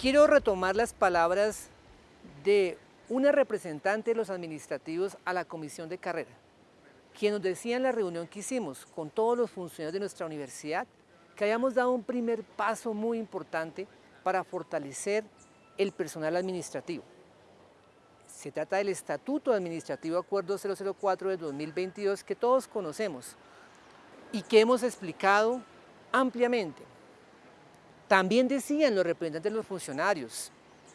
Quiero retomar las palabras de una representante de los administrativos a la comisión de carrera, quien nos decía en la reunión que hicimos con todos los funcionarios de nuestra universidad que habíamos dado un primer paso muy importante para fortalecer el personal administrativo. Se trata del Estatuto Administrativo Acuerdo 004 de 2022 que todos conocemos y que hemos explicado ampliamente. También decían los representantes de los funcionarios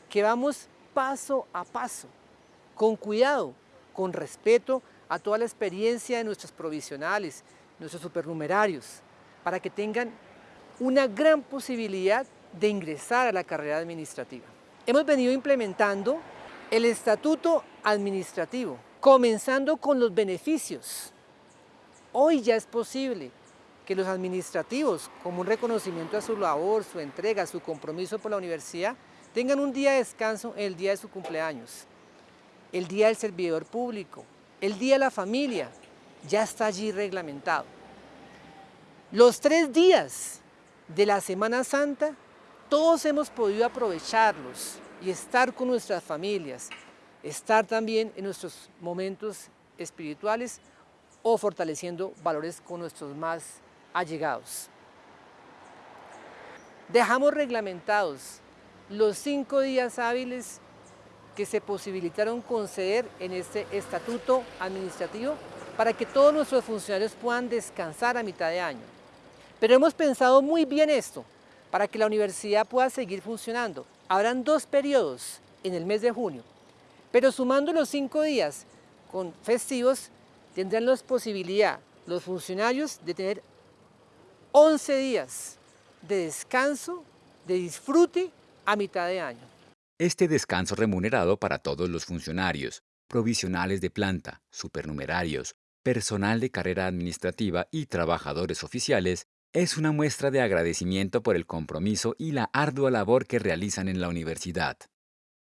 que vamos paso a paso, con cuidado, con respeto a toda la experiencia de nuestros provisionales, nuestros supernumerarios, para que tengan una gran posibilidad de ingresar a la carrera administrativa. Hemos venido implementando el estatuto administrativo, comenzando con los beneficios. Hoy ya es posible que los administrativos, como un reconocimiento a su labor, su entrega, su compromiso por la universidad, tengan un día de descanso el día de su cumpleaños, el día del servidor público, el día de la familia, ya está allí reglamentado. Los tres días de la Semana Santa, todos hemos podido aprovecharlos y estar con nuestras familias, estar también en nuestros momentos espirituales o fortaleciendo valores con nuestros más allegados. Dejamos reglamentados los cinco días hábiles que se posibilitaron conceder en este estatuto administrativo para que todos nuestros funcionarios puedan descansar a mitad de año. Pero hemos pensado muy bien esto, para que la universidad pueda seguir funcionando. Habrán dos periodos en el mes de junio, pero sumando los cinco días con festivos, tendrán la posibilidad los funcionarios de tener 11 días de descanso, de disfrute a mitad de año. Este descanso remunerado para todos los funcionarios, provisionales de planta, supernumerarios, personal de carrera administrativa y trabajadores oficiales es una muestra de agradecimiento por el compromiso y la ardua labor que realizan en la universidad.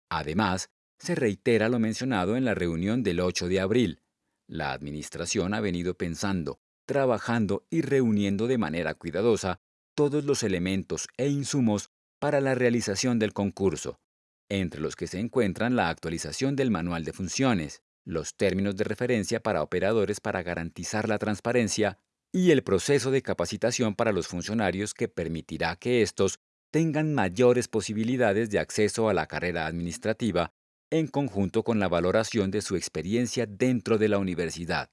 Además, se reitera lo mencionado en la reunión del 8 de abril. La Administración ha venido pensando, trabajando y reuniendo de manera cuidadosa todos los elementos e insumos para la realización del concurso, entre los que se encuentran la actualización del manual de funciones, los términos de referencia para operadores para garantizar la transparencia y el proceso de capacitación para los funcionarios que permitirá que estos tengan mayores posibilidades de acceso a la carrera administrativa en conjunto con la valoración de su experiencia dentro de la universidad.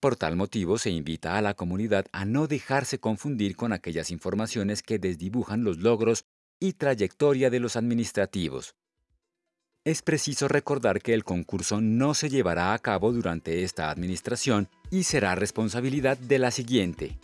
Por tal motivo se invita a la comunidad a no dejarse confundir con aquellas informaciones que desdibujan los logros y trayectoria de los administrativos. Es preciso recordar que el concurso no se llevará a cabo durante esta administración y será responsabilidad de la siguiente.